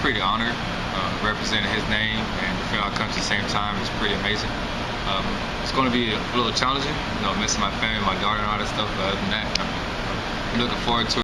pretty honored uh, representing his name and defend our country at the same time is pretty amazing. Um, it's going to be a little challenging, you know, missing my family, my daughter, and all that stuff. But other than that, I'm looking forward to it.